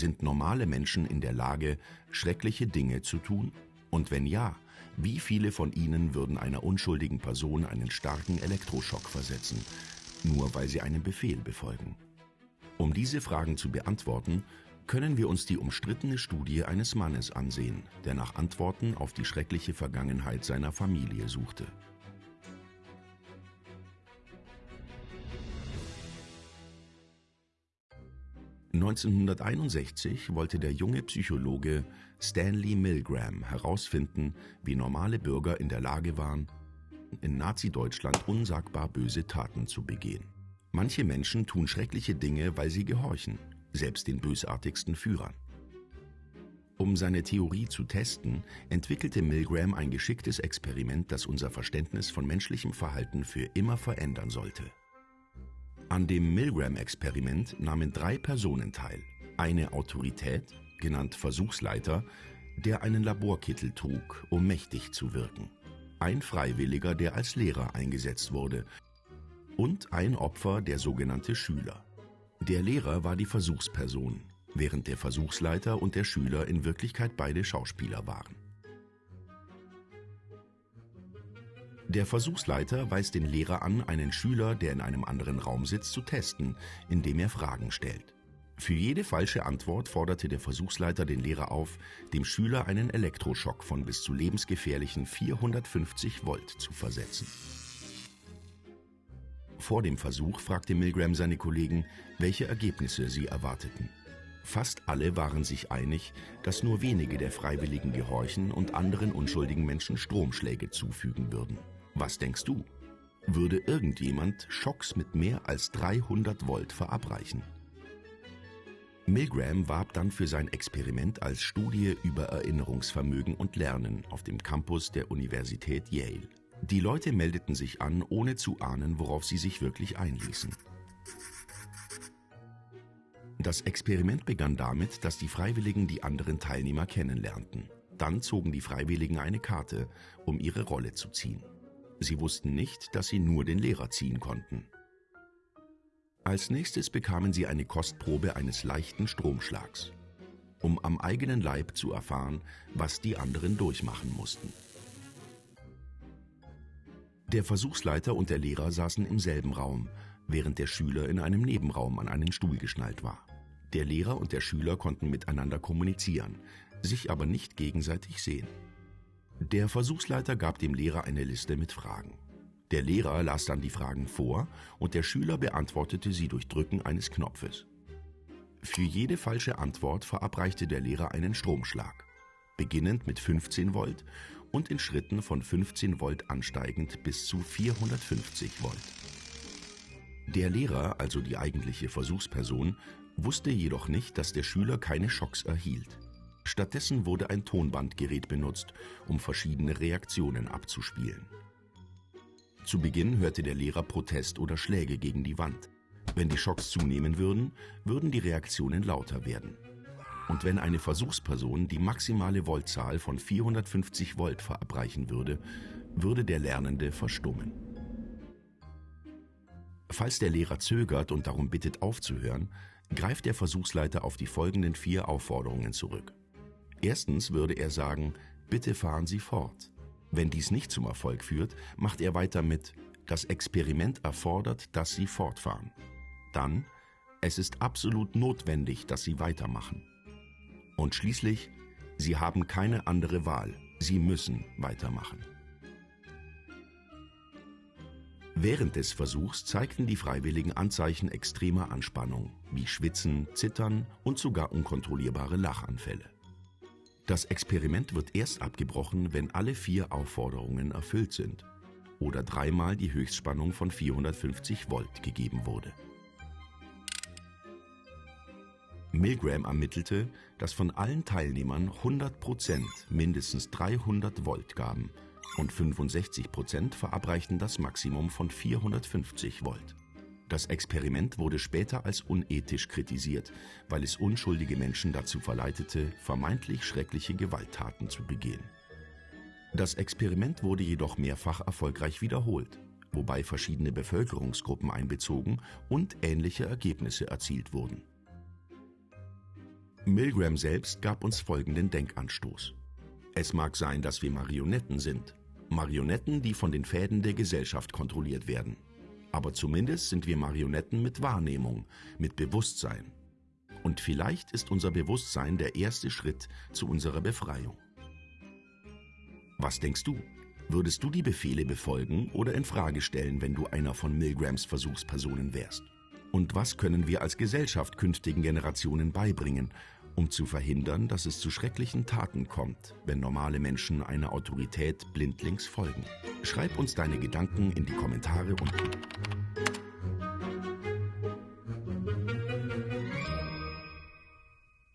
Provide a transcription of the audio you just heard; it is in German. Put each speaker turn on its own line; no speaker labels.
Sind normale Menschen in der Lage, schreckliche Dinge zu tun? Und wenn ja, wie viele von ihnen würden einer unschuldigen Person einen starken Elektroschock versetzen, nur weil sie einen Befehl befolgen? Um diese Fragen zu beantworten, können wir uns die umstrittene Studie eines Mannes ansehen, der nach Antworten auf die schreckliche Vergangenheit seiner Familie suchte. 1961 wollte der junge Psychologe Stanley Milgram herausfinden, wie normale Bürger in der Lage waren, in Nazi-Deutschland unsagbar böse Taten zu begehen. Manche Menschen tun schreckliche Dinge, weil sie gehorchen, selbst den bösartigsten Führern. Um seine Theorie zu testen, entwickelte Milgram ein geschicktes Experiment, das unser Verständnis von menschlichem Verhalten für immer verändern sollte. An dem Milgram-Experiment nahmen drei Personen teil. Eine Autorität, genannt Versuchsleiter, der einen Laborkittel trug, um mächtig zu wirken. Ein Freiwilliger, der als Lehrer eingesetzt wurde. Und ein Opfer, der sogenannte Schüler. Der Lehrer war die Versuchsperson, während der Versuchsleiter und der Schüler in Wirklichkeit beide Schauspieler waren. Der Versuchsleiter weist den Lehrer an, einen Schüler, der in einem anderen Raum sitzt, zu testen, indem er Fragen stellt. Für jede falsche Antwort forderte der Versuchsleiter den Lehrer auf, dem Schüler einen Elektroschock von bis zu lebensgefährlichen 450 Volt zu versetzen. Vor dem Versuch fragte Milgram seine Kollegen, welche Ergebnisse sie erwarteten. Fast alle waren sich einig, dass nur wenige der Freiwilligen gehorchen und anderen unschuldigen Menschen Stromschläge zufügen würden. Was denkst du? Würde irgendjemand Schocks mit mehr als 300 Volt verabreichen? Milgram warb dann für sein Experiment als Studie über Erinnerungsvermögen und Lernen auf dem Campus der Universität Yale. Die Leute meldeten sich an, ohne zu ahnen, worauf sie sich wirklich einließen. Das Experiment begann damit, dass die Freiwilligen die anderen Teilnehmer kennenlernten. Dann zogen die Freiwilligen eine Karte, um ihre Rolle zu ziehen. Sie wussten nicht, dass sie nur den Lehrer ziehen konnten. Als nächstes bekamen sie eine Kostprobe eines leichten Stromschlags, um am eigenen Leib zu erfahren, was die anderen durchmachen mussten. Der Versuchsleiter und der Lehrer saßen im selben Raum, während der Schüler in einem Nebenraum an einen Stuhl geschnallt war. Der Lehrer und der Schüler konnten miteinander kommunizieren, sich aber nicht gegenseitig sehen. Der Versuchsleiter gab dem Lehrer eine Liste mit Fragen. Der Lehrer las dann die Fragen vor und der Schüler beantwortete sie durch Drücken eines Knopfes. Für jede falsche Antwort verabreichte der Lehrer einen Stromschlag, beginnend mit 15 Volt und in Schritten von 15 Volt ansteigend bis zu 450 Volt. Der Lehrer, also die eigentliche Versuchsperson, wusste jedoch nicht, dass der Schüler keine Schocks erhielt. Stattdessen wurde ein Tonbandgerät benutzt, um verschiedene Reaktionen abzuspielen. Zu Beginn hörte der Lehrer Protest oder Schläge gegen die Wand. Wenn die Schocks zunehmen würden, würden die Reaktionen lauter werden. Und wenn eine Versuchsperson die maximale Voltzahl von 450 Volt verabreichen würde, würde der Lernende verstummen. Falls der Lehrer zögert und darum bittet aufzuhören, greift der Versuchsleiter auf die folgenden vier Aufforderungen zurück. Erstens würde er sagen, bitte fahren Sie fort. Wenn dies nicht zum Erfolg führt, macht er weiter mit, das Experiment erfordert, dass Sie fortfahren. Dann, es ist absolut notwendig, dass Sie weitermachen. Und schließlich, Sie haben keine andere Wahl, Sie müssen weitermachen. Während des Versuchs zeigten die Freiwilligen Anzeichen extremer Anspannung, wie Schwitzen, Zittern und sogar unkontrollierbare Lachanfälle. Das Experiment wird erst abgebrochen, wenn alle vier Aufforderungen erfüllt sind oder dreimal die Höchstspannung von 450 Volt gegeben wurde. Milgram ermittelte, dass von allen Teilnehmern 100 Prozent mindestens 300 Volt gaben und 65 Prozent verabreichten das Maximum von 450 Volt. Das Experiment wurde später als unethisch kritisiert, weil es unschuldige Menschen dazu verleitete, vermeintlich schreckliche Gewalttaten zu begehen. Das Experiment wurde jedoch mehrfach erfolgreich wiederholt, wobei verschiedene Bevölkerungsgruppen einbezogen und ähnliche Ergebnisse erzielt wurden. Milgram selbst gab uns folgenden Denkanstoß. Es mag sein, dass wir Marionetten sind. Marionetten, die von den Fäden der Gesellschaft kontrolliert werden. Aber zumindest sind wir Marionetten mit Wahrnehmung, mit Bewusstsein. Und vielleicht ist unser Bewusstsein der erste Schritt zu unserer Befreiung. Was denkst du? Würdest du die Befehle befolgen oder in Frage stellen, wenn du einer von Milgrams Versuchspersonen wärst? Und was können wir als Gesellschaft künftigen Generationen beibringen, um zu verhindern, dass es zu schrecklichen Taten kommt, wenn normale Menschen einer Autorität blindlings folgen? Schreib uns deine Gedanken in die Kommentare unten.